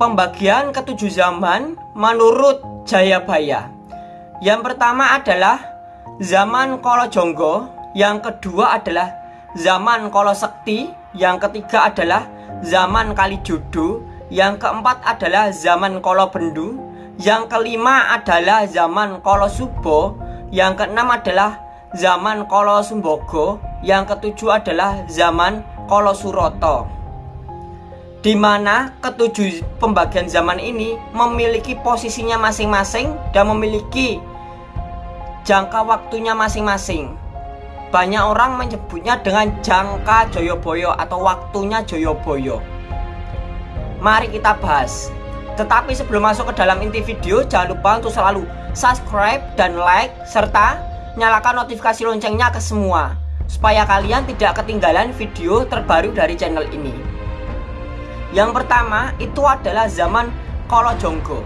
pembagian ketujuh zaman menurut Jayabaya. Yang pertama adalah zaman Kolo Jonggo, yang kedua adalah zaman Kolo Sekti, yang ketiga adalah zaman Kalijodo, yang keempat adalah zaman Kolo Bendu, yang kelima adalah zaman Kolo Subo, yang keenam adalah zaman Kolo Sumbogo, yang ketujuh adalah zaman Kolo Suroto di mana ketujuh pembagian zaman ini memiliki posisinya masing-masing dan memiliki jangka waktunya masing-masing. Banyak orang menyebutnya dengan jangka Joyoboyo atau waktunya Joyoboyo. Mari kita bahas. Tetapi sebelum masuk ke dalam inti video, jangan lupa untuk selalu subscribe dan like serta nyalakan notifikasi loncengnya ke semua supaya kalian tidak ketinggalan video terbaru dari channel ini. Yang pertama itu adalah zaman Kolo Jonggo.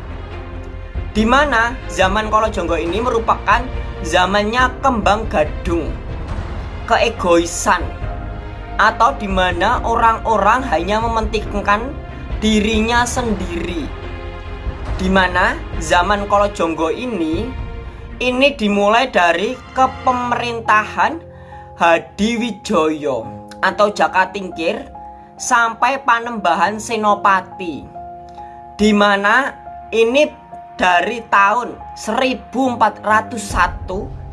Di mana zaman Kolo Jonggo ini merupakan zamannya kembang gadung, keegoisan, atau di mana orang-orang hanya mementingkan dirinya sendiri. Di mana zaman Kolo Jonggo ini ini dimulai dari kepemerintahan Hadiwijoyo atau Jaka Tingkir sampai Panembahan Senopati di mana ini dari tahun 1401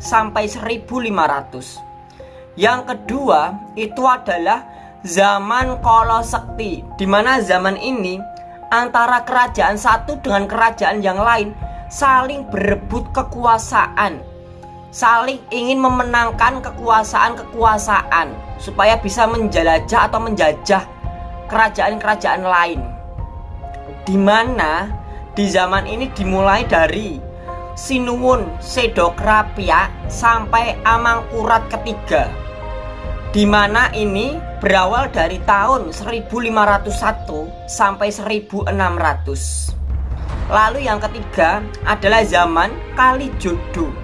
sampai 1500 yang kedua itu adalah zaman Kolo Sekti di mana zaman ini antara kerajaan satu dengan kerajaan yang lain saling berebut kekuasaan saling ingin memenangkan kekuasaan-kekuasaan supaya bisa menjelajah atau menjajah kerajaan-kerajaan lain. Di mana di zaman ini dimulai dari Sinuwun Sedokrapia sampai Amangkurat ketiga. Di mana ini berawal dari tahun 1501 sampai 1600. Lalu yang ketiga adalah zaman Kalijodo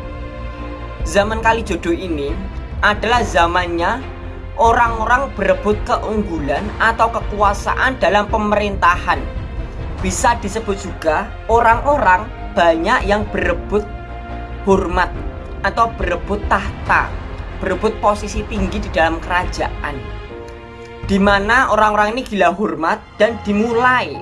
zaman kali jodoh ini adalah zamannya orang-orang berebut keunggulan atau kekuasaan dalam pemerintahan. Bisa disebut juga orang-orang banyak yang berebut hormat atau berebut tahta, berebut posisi tinggi di dalam kerajaan. Di mana orang-orang ini gila hormat dan dimulai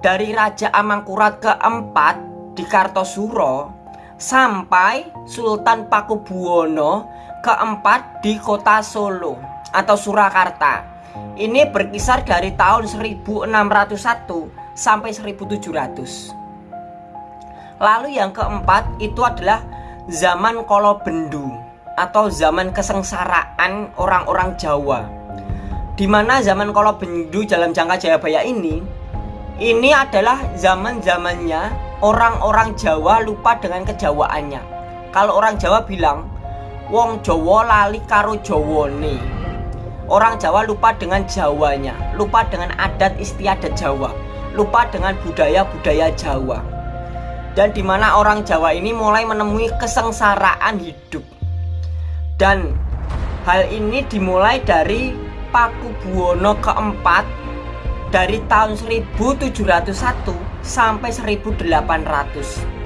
dari Raja Amangkurat keempat di Kartosuro sampai Sultan Pakubuwono keempat di kota Solo atau Surakarta. Ini berkisar dari tahun 1601 sampai 1700. Lalu yang keempat itu adalah zaman Kolo Bendu atau zaman kesengsaraan orang-orang Jawa. Di mana zaman Kolo Bendu dalam jangka Jayabaya ini ini adalah zaman-zamannya orang-orang Jawa lupa dengan kejawaannya. Kalau orang Jawa bilang, wong Jawa lali karo Jawane. Orang Jawa lupa dengan Jawanya, lupa dengan adat istiadat Jawa, lupa dengan budaya-budaya Jawa. Dan di mana orang Jawa ini mulai menemui kesengsaraan hidup. Dan hal ini dimulai dari Paku Buwono keempat dari tahun 1701 sampai 1800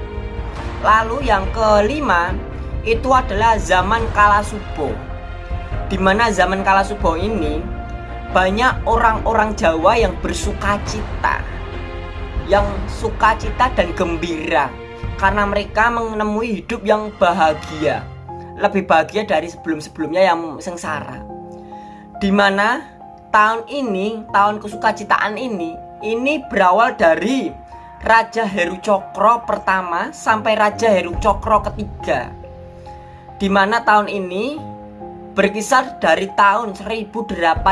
lalu yang kelima itu adalah zaman Kalasubo. Di mana zaman Kalasubo ini banyak orang-orang Jawa yang bersuka cita. Yang sukacita dan gembira. Karena mereka menemui hidup yang bahagia. Lebih bahagia dari sebelum-sebelumnya yang sengsara. Di mana tahun ini tahun kesukacitaan ini ini berawal dari Raja Heru Cokro pertama sampai Raja Heru Cokro ketiga. Di mana tahun ini berkisar dari tahun 1801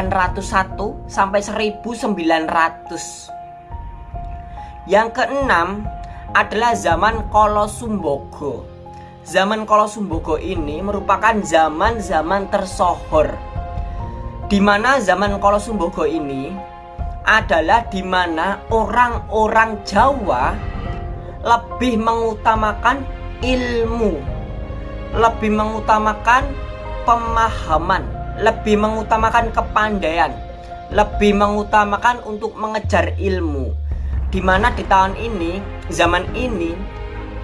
sampai 1900 yang keenam adalah zaman Kolo Sumbogo Zaman Kolo Sumbogo ini merupakan zaman-zaman tersohor. Di mana zaman Kolo Sumbogo ini adalah di mana orang-orang Jawa lebih mengutamakan ilmu, lebih mengutamakan pemahaman, lebih mengutamakan kepandaian, lebih mengutamakan untuk mengejar ilmu. Di mana di tahun ini, zaman ini,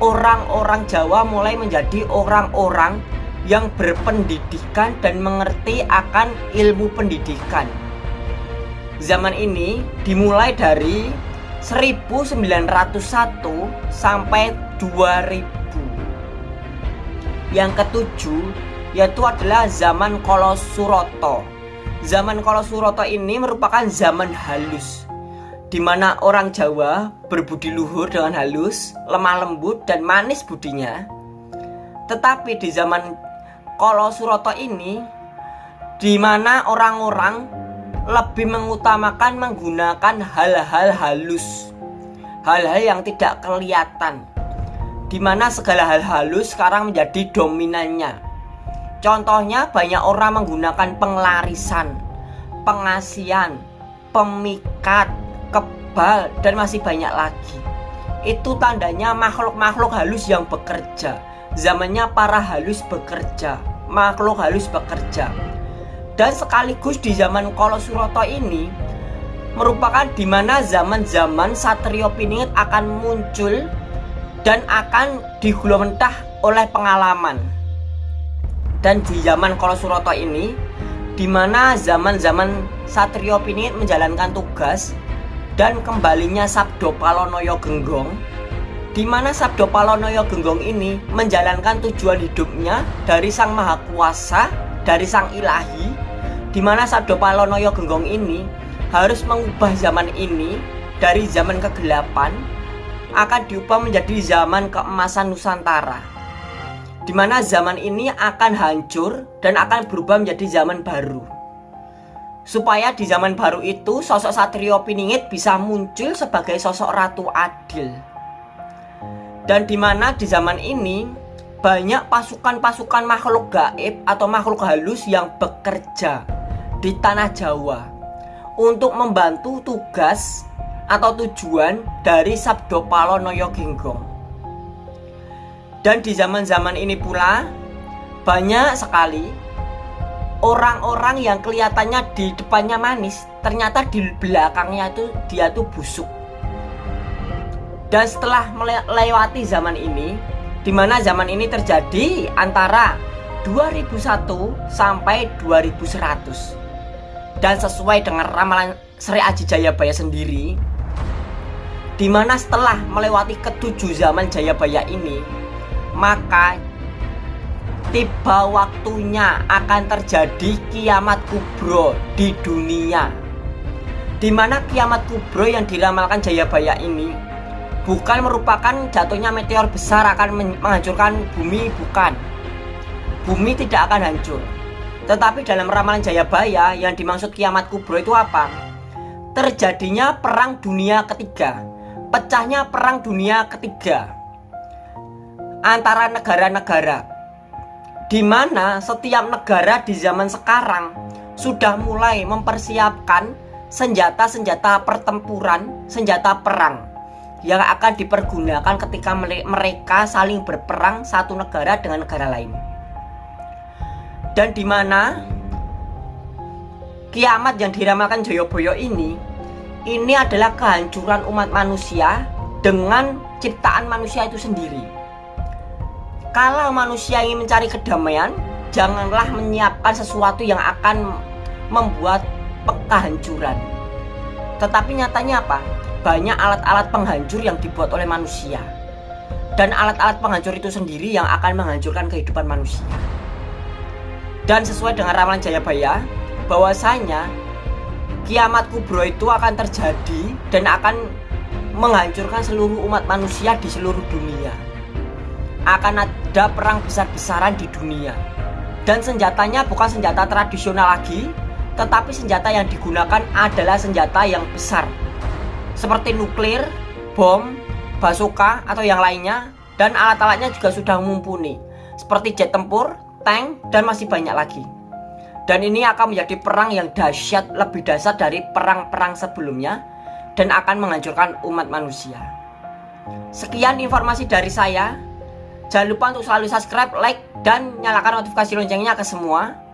orang-orang Jawa mulai menjadi orang-orang yang berpendidikan dan mengerti akan ilmu pendidikan. Zaman ini dimulai dari 1901 sampai 2000. Yang ketujuh yaitu adalah zaman Kolosuroto. Zaman Kolosuroto ini merupakan zaman halus di mana orang Jawa berbudi luhur dengan halus, lemah lembut dan manis budinya. Tetapi di zaman Kolosuroto ini di mana orang-orang lebih mengutamakan menggunakan hal-hal halus. Hal-hal yang tidak kelihatan. Di mana segala hal halus sekarang menjadi dominannya. Contohnya banyak orang menggunakan penglarisan pengasian pemikat kebal dan masih banyak lagi. Itu tandanya makhluk-makhluk halus yang bekerja. Zamannya para halus bekerja makhluk halus bekerja dan sekaligus di zaman Kolosuroto ini merupakan di mana zaman-zaman Satrio Piningit akan muncul dan akan digulung oleh pengalaman. Dan di zaman Kolosuroto ini di mana zaman-zaman Satrio Piningit menjalankan tugas dan kembalinya Sabdo Palonoyo Genggong di mana Sabdo Palonoyo Genggong ini menjalankan tujuan hidupnya dari Sang Maha Kuasa, dari Sang Ilahi di mana Sabdo Palonoyo Genggong ini harus mengubah zaman ini dari zaman kegelapan akan diubah menjadi zaman keemasan Nusantara. Di mana zaman ini akan hancur dan akan berubah menjadi zaman baru. Supaya di zaman baru itu sosok Satrio Piningit bisa muncul sebagai sosok Ratu Adil. Dan di mana di zaman ini banyak pasukan-pasukan makhluk gaib atau makhluk halus yang bekerja di tanah Jawa untuk membantu tugas atau tujuan dari Sabdo Palonoyo Genggong. Dan di zaman-zaman ini pula banyak sekali orang-orang yang kelihatannya di depannya manis, ternyata di belakangnya itu dia tuh busuk. Dan setelah melewati zaman ini, di mana zaman ini terjadi antara 2001 sampai 2100 dan sesuai dengan ramalan Sri Aji Jayabaya sendiri di mana setelah melewati ketujuh zaman Jayabaya ini maka tiba waktunya akan terjadi kiamat kubro di dunia. Di mana kiamat kubro yang diramalkan Jayabaya ini bukan merupakan jatuhnya meteor besar akan menghancurkan bumi bukan. Bumi tidak akan hancur tetapi dalam ramalan Jayabaya yang dimaksud kiamat kubro itu apa? Terjadinya perang dunia ketiga. Pecahnya perang dunia ketiga. Antara negara-negara. Di mana setiap negara di zaman sekarang sudah mulai mempersiapkan senjata-senjata pertempuran, senjata perang yang akan dipergunakan ketika mereka saling berperang satu negara dengan negara lain dan di mana kiamat yang diramalkan Joyoboyo ini ini adalah kehancuran umat manusia dengan ciptaan manusia itu sendiri. Kalau manusia ingin mencari kedamaian janganlah menyiapkan sesuatu yang akan membuat kehancuran tetapi nyatanya apa? banyak alat-alat penghancur yang dibuat oleh manusia. Dan alat-alat penghancur itu sendiri yang akan menghancurkan kehidupan manusia dan sesuai dengan ramalan Jayabaya bahwasanya kiamat kubro itu akan terjadi dan akan menghancurkan seluruh umat manusia di seluruh dunia. Akan ada perang besar-besaran di dunia. Dan senjatanya bukan senjata tradisional lagi tetapi senjata yang digunakan adalah senjata yang besar. Seperti nuklir, bom, basoka atau yang lainnya dan alat-alatnya juga sudah mumpuni. Seperti jet tempur, tank, dan masih banyak lagi. Dan ini akan menjadi perang yang dahsyat lebih dahsyat dari perang-perang sebelumnya dan akan menghancurkan umat manusia. Sekian informasi dari saya. Jangan lupa untuk selalu subscribe, like, dan nyalakan notifikasi loncengnya ke semua